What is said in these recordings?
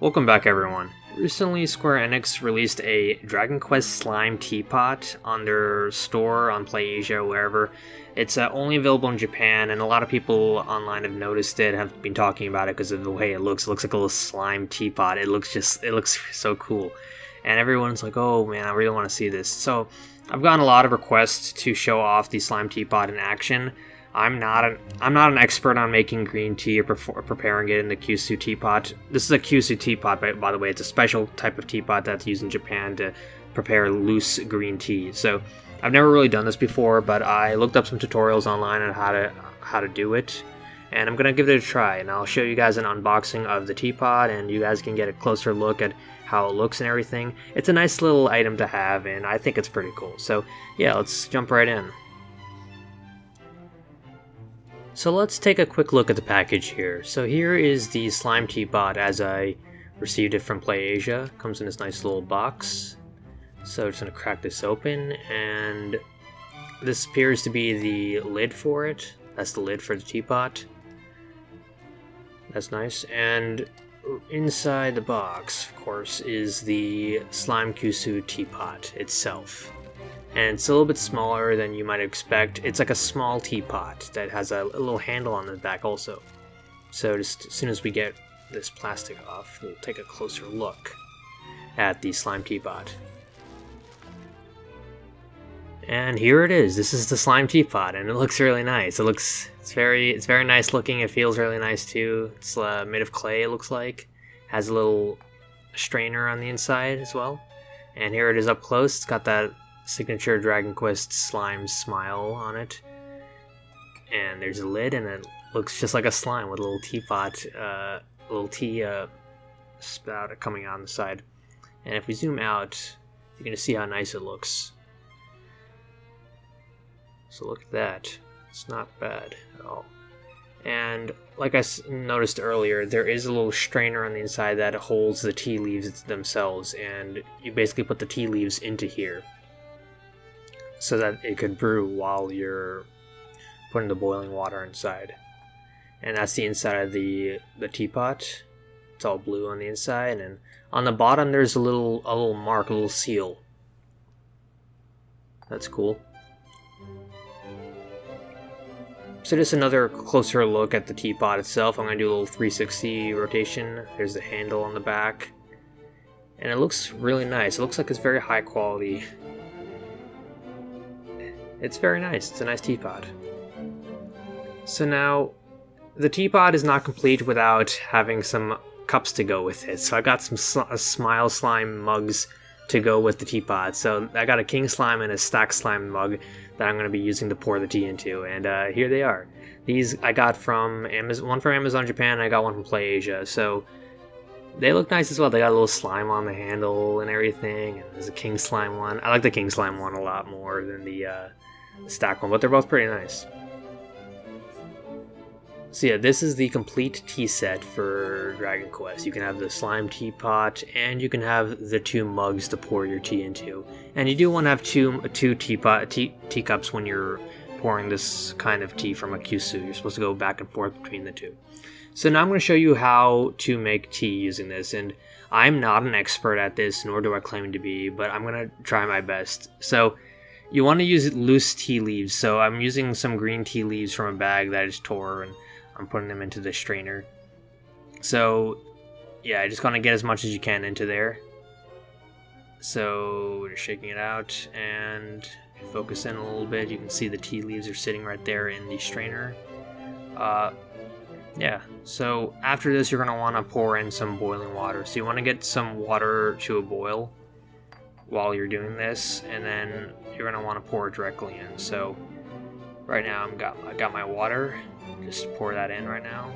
Welcome back everyone. Recently Square Enix released a Dragon Quest Slime Teapot on their store on PlayAsia wherever. It's uh, only available in Japan and a lot of people online have noticed it, have been talking about it because of the way it looks. It looks like a little slime teapot. It looks just, it looks so cool. And everyone's like, oh man, I really want to see this. So I've gotten a lot of requests to show off the slime teapot in action. I'm not an I'm not an expert on making green tea or, pre- preparing it in the Kyusu teapot. This is a Kyusu teapot, by, by the way. It's a special type of teapot that's used in Japan to prepare loose green tea. So I've never really done this before, but I looked up some tutorials online on how to how to do it, and I'm gonna give it a try. And I'll show you guys an unboxing of the teapot, and you guys can get a closer look at how it looks and everything. It's a nice little item to have, and I think it's pretty cool. So yeah, let's jump right in. So let's take a quick look at the package here. So here is the Slime Teapot as I received it from PlayAsia. Comes in this nice little box. So I'm just to crack this open and this appears to be the lid for it. That's the lid for the teapot. That's nice. And inside the box, of course, is the Slime Kyusu teapot itself and it's a little bit smaller than you might expect. It's like a small teapot that has a, little handle on the back also. So just as soon as we get this plastic off, we'll take a closer look at the slime teapot. And here it is. This is the slime teapot, and it looks really nice. It looks it's very it's very nice looking. It feels really nice too. It's uh, made of clay. It looks like has a little strainer on the inside as well. And here it is up close. It's got that signature Dragon Quest slime smile on it. And there's a lid, and it looks just like a slime with a little teapot, uh, little tea uh, spout coming out on the side. And if we zoom out, you're going to see how nice it looks. So look at that. It's not bad at all. And like I noticed earlier, there is a little strainer on the inside that holds the tea leaves themselves, and you basically put the tea leaves into here so that it could brew while you're putting the boiling water inside. And that's the inside of the the teapot. It's all blue on the inside, and on the bottom there's a little a little mark, a little seal. That's cool. So just another closer look at the teapot itself. I'm to do a little 360 rotation. There's the handle on the back. And it looks really nice. It looks like it's very high quality it's very nice. It's a nice teapot. So now, the teapot is not complete without having some cups to go with it. So I got some sl uh, Smile Slime mugs to go with the teapot. So I got a King Slime and a Stack Slime mug that I'm going to be using to pour the tea into. And uh, here they are. These I got from Amazon, one from Amazon Japan, I got one from PlayAsia. So they look nice as well. They got a little slime on the handle and everything. And there's a King Slime one. I like the King Slime one a lot more than the uh, stack one, but they're both pretty nice. So yeah, this is the complete tea set for Dragon Quest. You can have the slime teapot, and you can have the two mugs to pour your tea into. And you do want to have two two teapot tea, teacups when you're pouring this kind of tea from a kyusu. You're supposed to go back and forth between the two. So now I'm going to show you how to make tea using this, and I'm not an expert at this, nor do I claim to be, but I'm going to try my best. So you want to use loose tea leaves, so I'm using some green tea leaves from a bag that I just tore and I'm putting them into the strainer. So, yeah, I just want to get as much as you can into there. So, we're shaking it out and focus in a little bit. You can see the tea leaves are sitting right there in the strainer. Uh, yeah, so after this, you're going to want to pour in some boiling water. So, you want to get some water to a boil while you're doing this, and then you're gonna want to pour directly in. So right now I'm got I got my water. Just pour that in right now.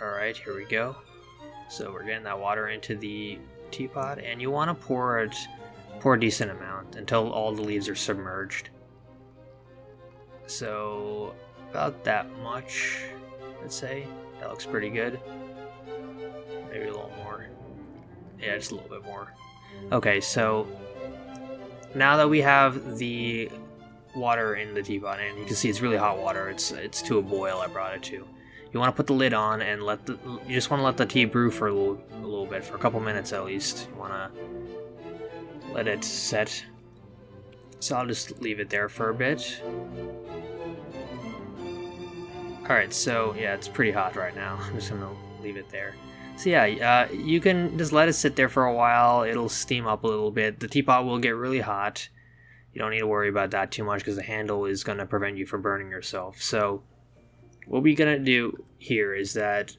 Alright, here we go. So we're getting that water into the teapot, and you want to pour it, pour a decent amount until all the leaves are submerged. So about that much, let's say. That looks pretty good. Maybe a little more. Yeah, just a little bit more. Okay, so now that we have the water in the teapot, and you can see it's really hot water. It's it's to a boil. I brought it to. You want to put the lid on and let the. You just want to let the tea brew for a little a little bit, for a couple minutes at least. You want to let it set. So I'll just leave it there for a bit. Alright, so yeah, it's pretty hot right now. I'm just gonna leave it there. So yeah, uh, you can just let it sit there for a while. It'll steam up a little bit. The teapot will get really hot. You don't need to worry about that too much because the handle is going to prevent you from burning yourself. So what we're going to do here is that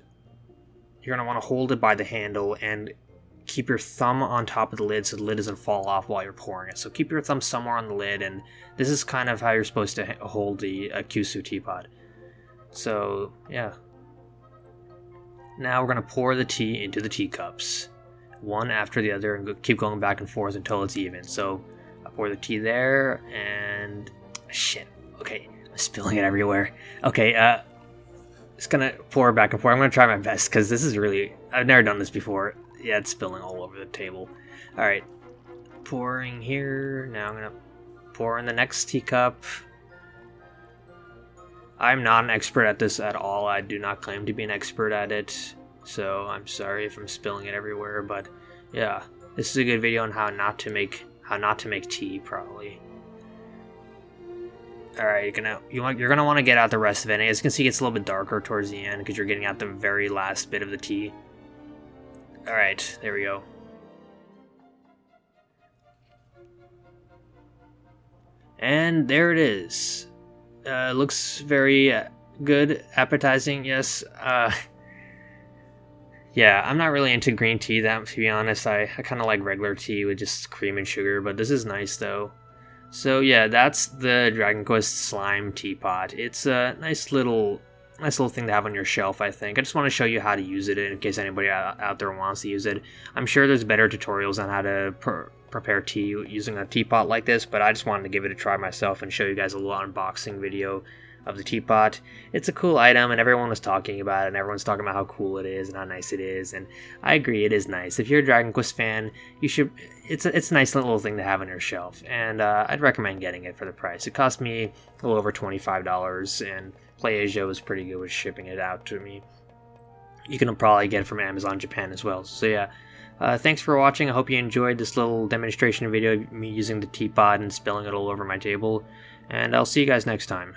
you're going to want to hold it by the handle and keep your thumb on top of the lid so the lid doesn't fall off while you're pouring it. So keep your thumb somewhere on the lid and this is kind of how you're supposed to hold the uh, Kyusu teapot. So yeah, now we're going to pour the tea into the teacups, one after the other, and keep going back and forth until it's even. So I pour the tea there, and shit. Okay, I'm spilling it everywhere. Okay, uh, just gonna pour back and forth. I'm gonna try my best because this is really I've never done this before. Yeah, it's spilling all over the table. All right, pouring here. Now I'm gonna pour in the next teacup. I'm not an expert at this at all. I do not claim to be an expert at it, so I'm sorry if I'm spilling it everywhere. But yeah, this is a good video on how not to make how not to make tea probably. All right, you're gonna you want you're gonna want to get out the rest of it. As you can see, it gets a little bit darker towards the end because you're getting out the very last bit of the tea. All right, there we go. And there it is. Uh, looks very uh, good, appetizing. Yes. Uh, yeah, I'm not really into green tea. That to be honest, I, I kind of like regular tea with just cream and sugar. But this is nice though. So yeah, that's the Dragon Quest Slime Teapot. It's a nice little nice little thing to have on your shelf, I think. I just want to show you how to use it in case anybody out there wants to use it. I'm sure there's better tutorials on how to prepare tea using a teapot like this, but I just wanted to give it a try myself and show you guys a little unboxing video of the teapot. It's a cool item, and everyone was talking about it, and everyone's talking about how cool it is and how nice it is, and I agree, it is nice. If you're a Dragon Quest fan, you should. It's a, it's a nice little thing to have on your shelf, and uh, I'd recommend getting it for the price. It cost me a little over twenty five dollars, and PlayAsia was pretty good with shipping it out to me. You can probably get it from Amazon Japan as well. So yeah, uh, thanks for watching. I hope you enjoyed this little demonstration video of me using the teapot and spilling it all over my table. And I'll see you guys next time.